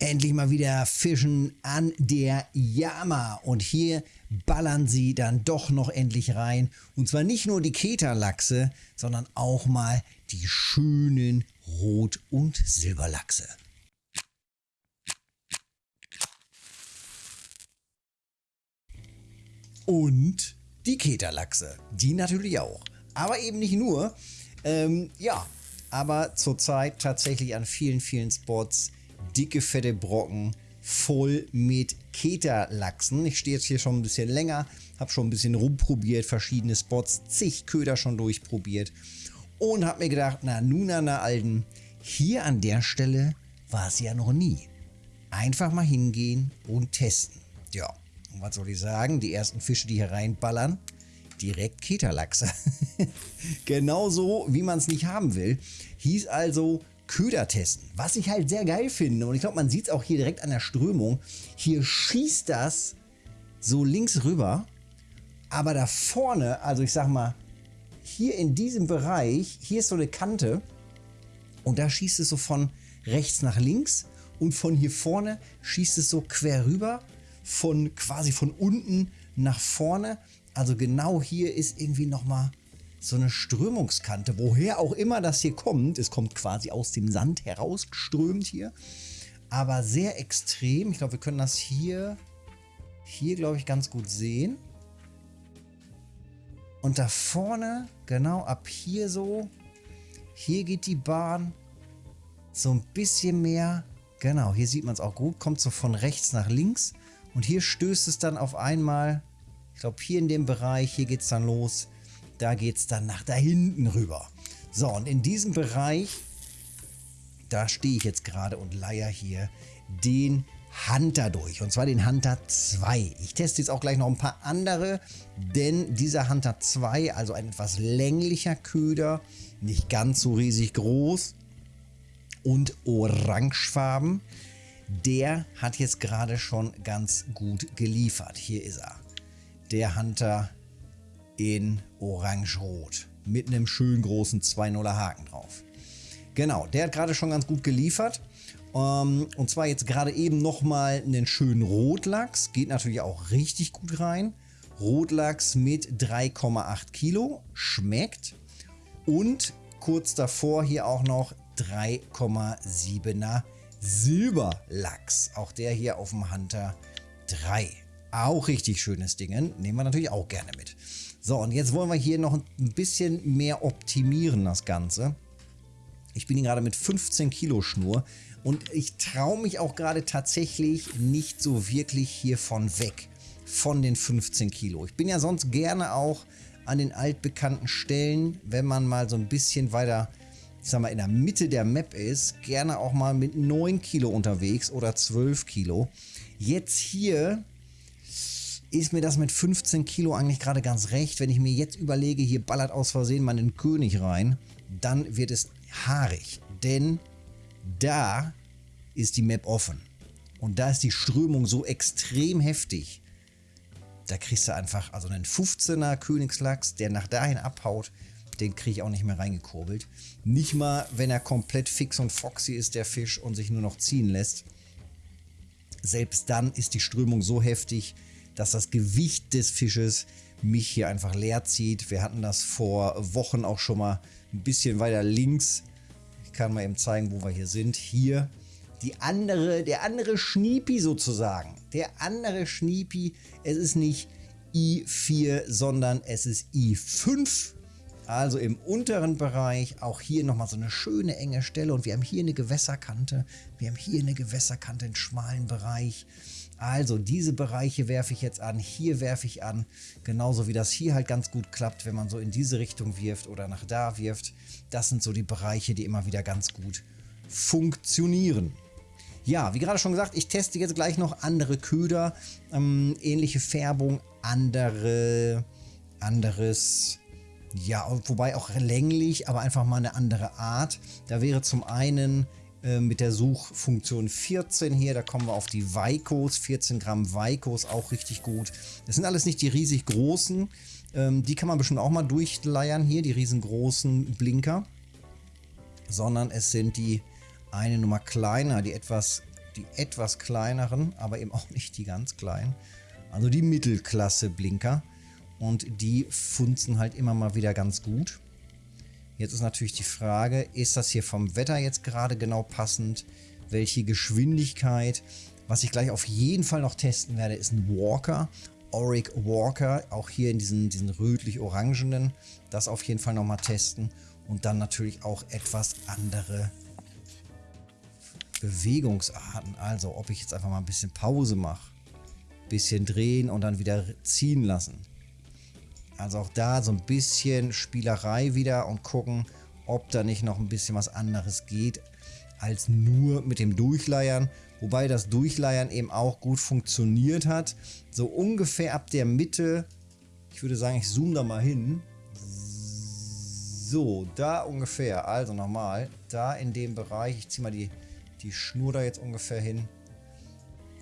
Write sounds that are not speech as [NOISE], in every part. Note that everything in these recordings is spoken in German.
endlich mal wieder fischen an der Yama. Und hier ballern sie dann doch noch endlich rein. Und zwar nicht nur die Keterlachse, sondern auch mal die schönen Rot- und Silberlachse. Und die Keterlachse, die natürlich auch. Aber eben nicht nur. Ähm, ja, aber zurzeit tatsächlich an vielen, vielen Spots dicke, fette Brocken voll mit Keterlachsen. Ich stehe jetzt hier schon ein bisschen länger, habe schon ein bisschen rumprobiert, verschiedene Spots, zig Köder schon durchprobiert und habe mir gedacht, na nun, na Alten, hier an der Stelle war es ja noch nie. Einfach mal hingehen und testen. Ja, und was soll ich sagen? Die ersten Fische, die hier reinballern, direkt Keterlachse. [LAUGHS] Genauso, wie man es nicht haben will. Hieß also Köder testen. Was ich halt sehr geil finde, und ich glaube, man sieht es auch hier direkt an der Strömung, hier schießt das so links rüber, aber da vorne, also ich sag mal, hier in diesem Bereich, hier ist so eine Kante. Und da schießt es so von rechts nach links. Und von hier vorne schießt es so quer rüber, von quasi von unten nach vorne. Also genau hier ist irgendwie nochmal so eine Strömungskante, woher auch immer das hier kommt. Es kommt quasi aus dem Sand herausgeströmt hier. Aber sehr extrem. Ich glaube, wir können das hier, hier glaube ich ganz gut sehen. Und da vorne, genau ab hier so, hier geht die Bahn so ein bisschen mehr. Genau, hier sieht man es auch gut. Kommt so von rechts nach links. Und hier stößt es dann auf einmal, ich glaube hier in dem Bereich, hier geht es dann los da geht es dann nach da hinten rüber. So, und in diesem Bereich, da stehe ich jetzt gerade und leier hier den Hunter durch. Und zwar den Hunter 2. Ich teste jetzt auch gleich noch ein paar andere, denn dieser Hunter 2, also ein etwas länglicher Köder, nicht ganz so riesig groß und orangefarben, der hat jetzt gerade schon ganz gut geliefert. Hier ist er. Der Hunter in orange-rot mit einem schönen großen 2-0er Haken drauf. Genau, der hat gerade schon ganz gut geliefert. Um, ähm, und zwar jetzt gerade eben nochmal einen schönen Rotlachs. Geht natürlich auch richtig gut rein. Rotlachs mit 3,8 Kilo. Schmeckt. Und kurz davor hier auch noch 3,7er Silberlachs. Auch der hier auf dem Hunter 3. Auch richtig schönes Ding. Nehmen wir natürlich auch gerne mit. So, und jetzt wollen wir hier noch ein bisschen mehr optimieren, das Ganze. Ich bin hier gerade mit 15 Kilo Schnur und ich traue mich auch gerade tatsächlich nicht so wirklich hiervon weg, von den 15 Kilo. Ich bin ja sonst gerne auch an den altbekannten Stellen, wenn man mal so ein bisschen weiter, ich sag mal, in der Mitte der Map ist, gerne auch mal mit 9 Kilo unterwegs oder 12 Kilo. Jetzt hier ist mir das mit 15 Kilo eigentlich gerade ganz recht. Wenn ich mir jetzt überlege, hier ballert aus Versehen mal einen König rein, dann wird es haarig. Denn da ist die Map offen. Und da ist die Strömung so extrem heftig. Da kriegst du einfach, also einen 15er Königslachs, der nach dahin abhaut, den kriege ich auch nicht mehr reingekurbelt. Nicht mal, wenn er komplett fix und foxy ist, der Fisch, und sich nur noch ziehen lässt. Selbst dann ist die Strömung so heftig, dass das Gewicht des Fisches mich hier einfach leer zieht. Wir hatten das vor Wochen auch schon mal ein bisschen weiter links. Ich kann mal eben zeigen, wo wir hier sind. Hier die andere, der andere Schniepi sozusagen. Der andere Schniepi. Es ist nicht I4, sondern es ist I5. Also im unteren Bereich, auch hier nochmal so eine schöne enge Stelle. Und wir haben hier eine Gewässerkante. Wir haben hier eine Gewässerkante, einen schmalen Bereich. Also diese Bereiche werfe ich jetzt an, hier werfe ich an, genauso wie das hier halt ganz gut klappt, wenn man so in diese Richtung wirft oder nach da wirft. Das sind so die Bereiche, die immer wieder ganz gut funktionieren. Ja, wie gerade schon gesagt, ich teste jetzt gleich noch andere Köder, ähm, ähnliche Färbung, andere, anderes, ja, wobei auch länglich, aber einfach mal eine andere Art. Da wäre zum einen äh, mit der Suchfunktion 14 hier. Da kommen wir auf die Weikos, 14 Gramm Weikos, auch richtig gut. Das sind alles nicht die riesig großen. Ähm, die kann man bestimmt auch mal durchleiern hier, die riesengroßen Blinker. Sondern es sind die eine Nummer kleiner, die etwas die etwas kleineren, aber eben auch nicht die ganz kleinen. Also die Mittelklasse Blinker. Und die funzen halt immer mal wieder ganz gut. Jetzt ist natürlich die Frage, ist das hier vom Wetter jetzt gerade genau passend? Welche Geschwindigkeit? Was ich gleich auf jeden Fall noch testen werde, ist ein Walker. Auric Walker, auch hier in diesen, diesen rötlich-orangenen. Das auf jeden Fall nochmal testen. Und dann natürlich auch etwas andere Bewegungsarten. Also ob ich jetzt einfach mal ein bisschen Pause mache, bisschen drehen und dann wieder ziehen lassen. Also auch da so ein bisschen Spielerei wieder und gucken, ob da nicht noch ein bisschen was anderes geht, als nur mit dem Durchleiern. Wobei das Durchleiern eben auch gut funktioniert hat. So ungefähr ab der Mitte, ich würde sagen, ich zoome da mal hin. So, da ungefähr, also nochmal, da in dem Bereich, ich ziehe mal die, die Schnur da jetzt ungefähr hin.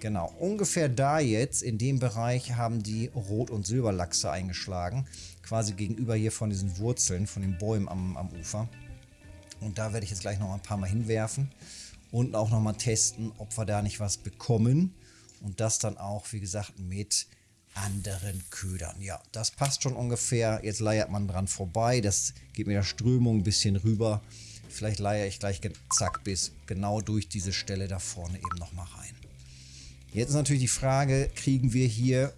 Genau, ungefähr da jetzt, in dem Bereich, haben die Rot- und Silberlachse eingeschlagen. Quasi gegenüber hier von diesen Wurzeln, von den Bäumen am, am Ufer. Und da werde ich jetzt gleich noch ein paar Mal hinwerfen. Und auch nochmal testen, ob wir da nicht was bekommen. Und das dann auch, wie gesagt, mit anderen Ködern. Ja, das passt schon ungefähr. Jetzt leiert man dran vorbei. Das geht mit der Strömung ein bisschen rüber. Vielleicht leiere ich gleich zack bis genau durch diese Stelle da vorne eben nochmal rein. Jetzt ist natürlich die Frage, kriegen wir hier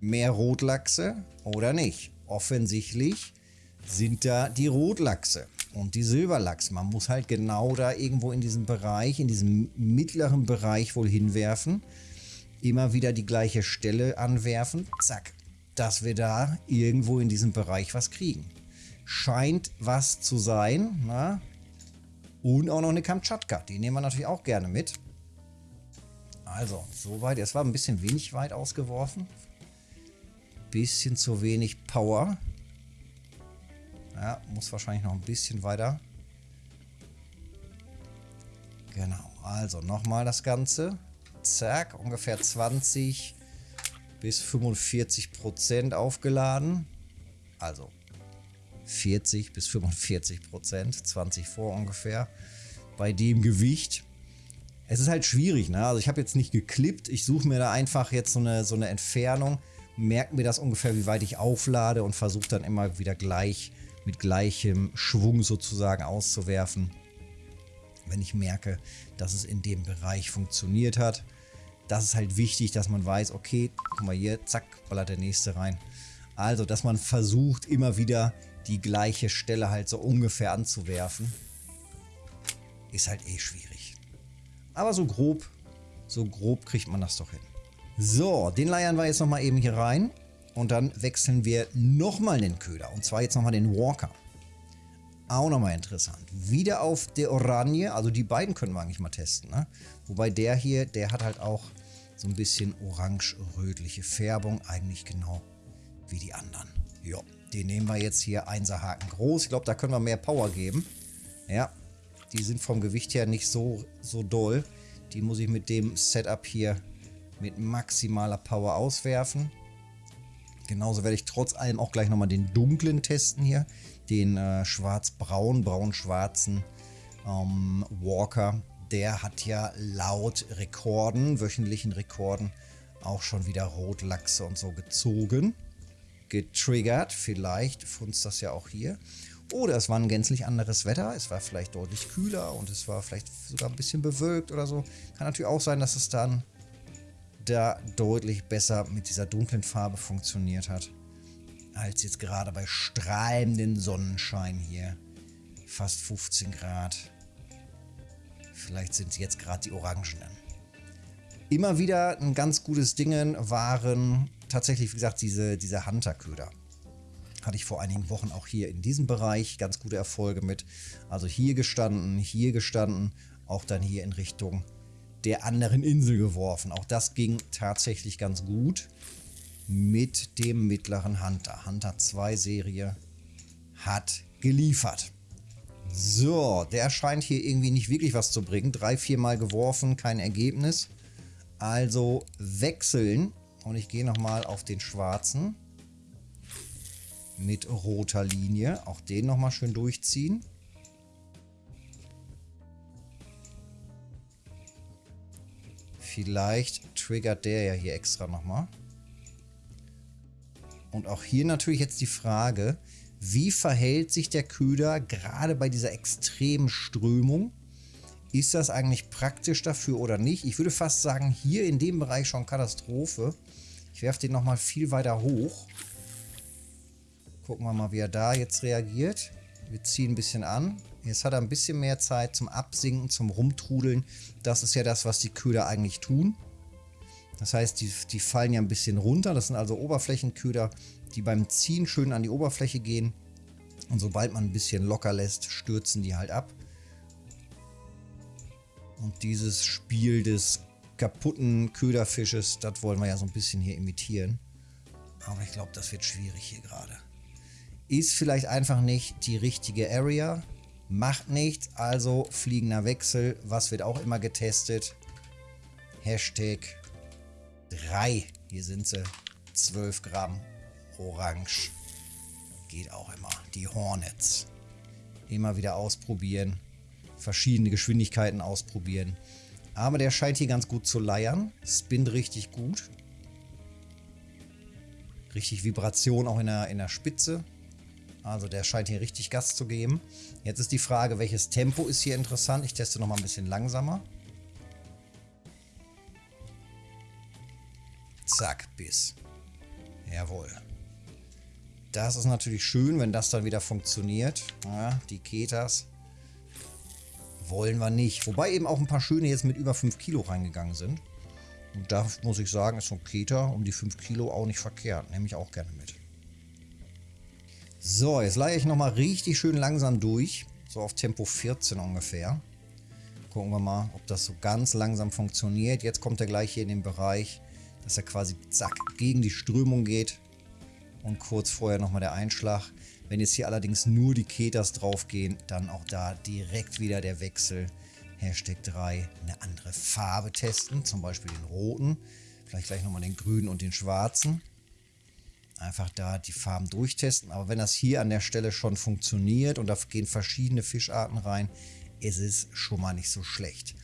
mehr Rotlachse oder nicht? Offensichtlich sind da die Rotlachse und die Silberlachs. Man muss halt genau da irgendwo in diesem Bereich, in diesem mittleren Bereich wohl hinwerfen. Immer wieder die gleiche Stelle anwerfen. Zack. Dass wir da irgendwo in diesem Bereich was kriegen. Scheint was zu sein. Na? Und auch noch eine Kamtschatka. Die nehmen wir natürlich auch gerne mit. Also, soweit. Es war ein bisschen wenig weit ausgeworfen. Bisschen zu wenig Power. Ja, muss wahrscheinlich noch ein bisschen weiter. Genau, also nochmal das Ganze. Zack, ungefähr 20 bis 45 Prozent aufgeladen. Also 40 bis 45 Prozent, 20 vor ungefähr. Bei dem Gewicht. Es ist halt schwierig, ne? Also ich habe jetzt nicht geklippt. Ich suche mir da einfach jetzt so eine, so eine Entfernung, merke mir das ungefähr, wie weit ich auflade und versuche dann immer wieder gleich mit gleichem Schwung sozusagen auszuwerfen, wenn ich merke, dass es in dem Bereich funktioniert hat. Das ist halt wichtig, dass man weiß, okay, guck mal hier, zack, ballert der nächste rein. Also, dass man versucht, immer wieder die gleiche Stelle halt so ungefähr anzuwerfen, ist halt eh schwierig. Aber so grob, so grob kriegt man das doch hin. So, den leiern wir jetzt nochmal eben hier rein. Und dann wechseln wir nochmal den Köder. Und zwar jetzt nochmal den Walker. Auch nochmal interessant. Wieder auf der Oranje. Also die beiden können wir eigentlich mal testen. Ne? Wobei der hier, der hat halt auch so ein bisschen orange-rötliche Färbung. Eigentlich genau wie die anderen. Ja, den nehmen wir jetzt hier 1er Haken groß. Ich glaube, da können wir mehr Power geben. Ja, die sind vom Gewicht her nicht so, so doll. Die muss ich mit dem Setup hier mit maximaler Power auswerfen. Genauso werde ich trotz allem auch gleich nochmal den dunklen testen hier. Den äh, schwarz-braun, braun-schwarzen ähm, Walker. Der hat ja laut Rekorden, wöchentlichen Rekorden, auch schon wieder Rotlachse und so gezogen. Getriggert. Vielleicht funzt das ja auch hier. Oder es war ein gänzlich anderes Wetter. Es war vielleicht deutlich kühler und es war vielleicht sogar ein bisschen bewölkt oder so. Kann natürlich auch sein, dass es dann da deutlich besser mit dieser dunklen Farbe funktioniert hat, als jetzt gerade bei strahlendem Sonnenschein hier. Fast 15 Grad. Vielleicht sind jetzt gerade die Orangenen. Immer wieder ein ganz gutes Ding waren tatsächlich, wie gesagt, diese, diese Hunter-Köder. Hatte ich vor einigen Wochen auch hier in diesem Bereich ganz gute Erfolge mit. Also hier gestanden, hier gestanden, auch dann hier in Richtung der anderen Insel geworfen. Auch das ging tatsächlich ganz gut mit dem mittleren Hunter. Hunter 2 Serie hat geliefert. So, der scheint hier irgendwie nicht wirklich was zu bringen. Drei, vier Mal geworfen, kein Ergebnis. Also wechseln. Und ich gehe nochmal auf den schwarzen. Mit roter Linie. Auch den nochmal schön durchziehen. Vielleicht triggert der ja hier extra nochmal. Und auch hier natürlich jetzt die Frage, wie verhält sich der Köder gerade bei dieser extremen Strömung? Ist das eigentlich praktisch dafür oder nicht? Ich würde fast sagen, hier in dem Bereich schon Katastrophe. Ich werfe den nochmal viel weiter hoch. Gucken wir mal, wie er da jetzt reagiert. Wir ziehen ein bisschen an. Jetzt hat er ein bisschen mehr Zeit zum Absinken, zum Rumtrudeln. Das ist ja das, was die Köder eigentlich tun. Das heißt, die, die fallen ja ein bisschen runter. Das sind also Oberflächenköder, die beim Ziehen schön an die Oberfläche gehen. Und sobald man ein bisschen locker lässt, stürzen die halt ab. Und dieses Spiel des kaputten Köderfisches, das wollen wir ja so ein bisschen hier imitieren. Aber ich glaube, das wird schwierig hier gerade. Ist vielleicht einfach nicht die richtige Area. Macht nichts, also fliegender Wechsel. Was wird auch immer getestet? Hashtag 3. Hier sind sie. 12 Gramm Orange. Geht auch immer. Die Hornets. Immer wieder ausprobieren. Verschiedene Geschwindigkeiten ausprobieren. Aber der scheint hier ganz gut zu leiern. Spinnt richtig gut. Richtig Vibration auch in der, in der Spitze. Also der scheint hier richtig Gas zu geben. Jetzt ist die Frage, welches Tempo ist hier interessant. Ich teste nochmal ein bisschen langsamer. Zack, bis. Jawohl. Das ist natürlich schön, wenn das dann wieder funktioniert. Ja, die Ketas wollen wir nicht. Wobei eben auch ein paar schöne jetzt mit über 5 Kilo reingegangen sind. Und da muss ich sagen, ist so ein Keter um die 5 Kilo auch nicht verkehrt. Nehme ich auch gerne mit. So, jetzt leihe ich nochmal richtig schön langsam durch. So auf Tempo 14 ungefähr. Gucken wir mal, ob das so ganz langsam funktioniert. Jetzt kommt er gleich hier in den Bereich, dass er quasi zack gegen die Strömung geht. Und kurz vorher nochmal der Einschlag. Wenn jetzt hier allerdings nur die Ketas draufgehen, dann auch da direkt wieder der Wechsel. Hashtag 3, eine andere Farbe testen, zum Beispiel den roten. Vielleicht gleich nochmal den grünen und den schwarzen. Einfach da die Farben durchtesten. Aber wenn das hier an der Stelle schon funktioniert und da gehen verschiedene Fischarten rein, ist es schon mal nicht so schlecht.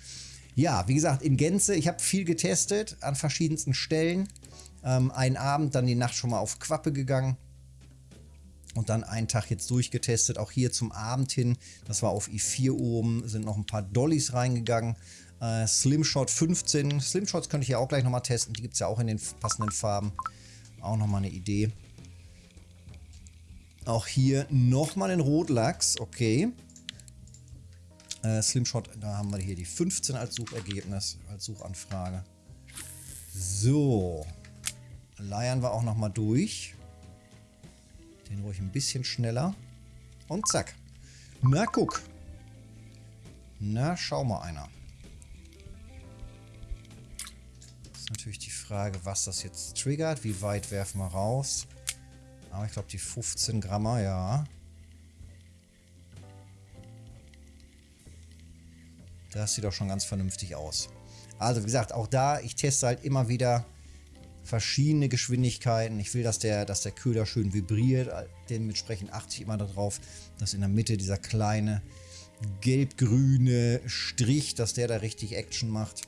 Ja, wie gesagt, in Gänze, ich habe viel getestet an verschiedensten Stellen. Ähm, einen Abend, dann die Nacht schon mal auf Quappe gegangen. Und dann einen Tag jetzt durchgetestet, auch hier zum Abend hin. Das war auf i4 oben, sind noch ein paar Dollys reingegangen. Äh, Slimshot 15. Slimshots könnte ich ja auch gleich nochmal testen. Die gibt es ja auch in den passenden Farben. Auch nochmal eine Idee. Auch hier nochmal den Rotlachs. Okay. Äh, Slimshot, da haben wir hier die 15 als Suchergebnis, als Suchanfrage. So leiern wir auch nochmal durch. Den ruhig ein bisschen schneller. Und zack. Na, guck. Na, schau mal einer. Natürlich die Frage, was das jetzt triggert. Wie weit werfen wir raus? Aber ich glaube, die 15 Grammer, ja. Das sieht doch schon ganz vernünftig aus. Also, wie gesagt, auch da, ich teste halt immer wieder verschiedene Geschwindigkeiten. Ich will, dass der, dass der Köder schön vibriert. Dementsprechend achte ich immer darauf, dass in der Mitte dieser kleine gelb-grüne Strich, dass der da richtig Action macht.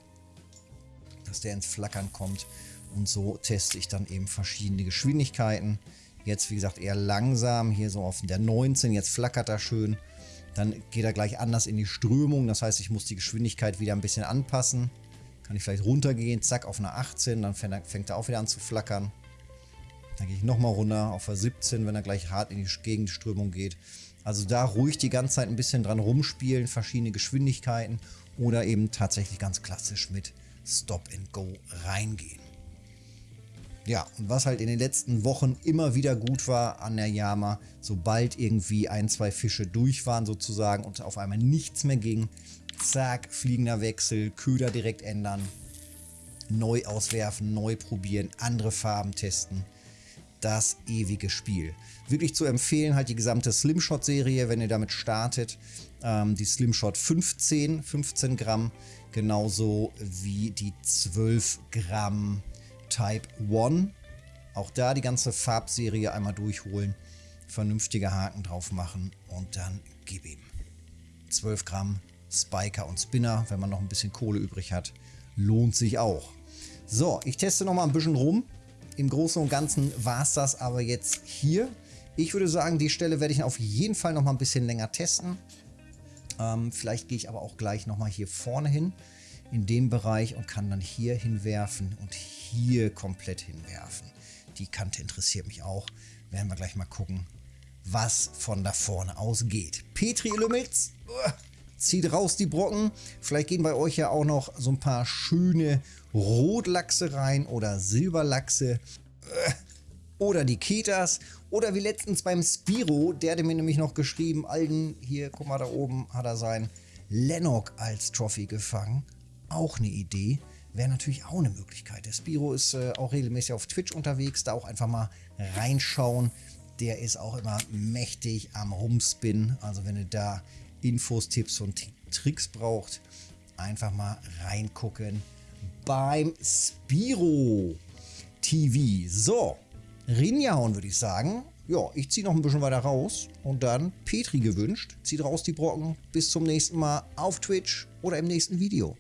Dass der ins Flackern kommt. Und so teste ich dann eben verschiedene Geschwindigkeiten. Jetzt, wie gesagt, eher langsam. Hier so auf der 19. Jetzt flackert er schön. Dann geht er gleich anders in die Strömung. Das heißt, ich muss die Geschwindigkeit wieder ein bisschen anpassen. Kann ich vielleicht runtergehen, zack, auf eine 18, dann fängt er, auch wieder an zu flackern. Dann gehe ich nochmal runter auf eine 17, wenn er gleich hart in die Gegenströmung geht. Also da ruhig die ganze Zeit ein bisschen dran rumspielen, verschiedene Geschwindigkeiten oder eben tatsächlich ganz klassisch mit Stop and Go reingehen. Ja, und was halt in den letzten Wochen immer wieder gut war an der Yama, sobald irgendwie ein, zwei Fische durch waren sozusagen und auf einmal nichts mehr ging, Zack, fliegender Wechsel, Köder direkt ändern, neu auswerfen, neu probieren, andere Farben testen. Das ewige Spiel. Wirklich zu empfehlen halt die gesamte Slimshot-Serie, wenn ihr damit startet. Ähm, die Slimshot 15, 15 Gramm, genauso wie die 12 Gramm Type 1. Auch da die ganze Farbserie einmal durchholen, vernünftige Haken drauf machen und dann gib ihm. 12 Gramm Spiker und Spinner, wenn man noch ein bisschen Kohle übrig hat. Lohnt sich auch. So, ich teste noch mal ein bisschen rum. Im Großen und Ganzen war es das aber jetzt hier. Ich würde sagen, die Stelle werde ich auf jeden Fall noch mal ein bisschen länger testen. Ähm, vielleicht gehe ich aber auch gleich noch mal hier vorne hin in dem Bereich und kann dann hier hinwerfen und hier komplett hinwerfen. Die Kante interessiert mich auch. Werden wir gleich mal gucken, was von da vorne aus geht. Petri Lümmels, zieht raus die Brocken. Vielleicht gehen bei euch ja auch noch so ein paar schöne Rotlachse rein oder Silberlachse. Oder die Ketas. Oder wie letztens beim Spiro, der hat mir nämlich noch geschrieben, Alden, hier, guck mal da oben, hat er sein Lennox als Trophy gefangen auch eine Idee. Wäre natürlich auch eine Möglichkeit. Der Spiro ist äh, auch regelmäßig auf Twitch unterwegs, da auch einfach mal reinschauen. Der ist auch immer mächtig am Rumspinnen. Also wenn ihr da Infos, Tipps und Tricks braucht, einfach mal reingucken beim Spiro TV. So, Rinjauen würde ich sagen. Ja, ich ziehe noch ein bisschen weiter raus und dann Petri gewünscht. Zieht raus die Brocken. Bis zum nächsten Mal auf Twitch oder im nächsten Video.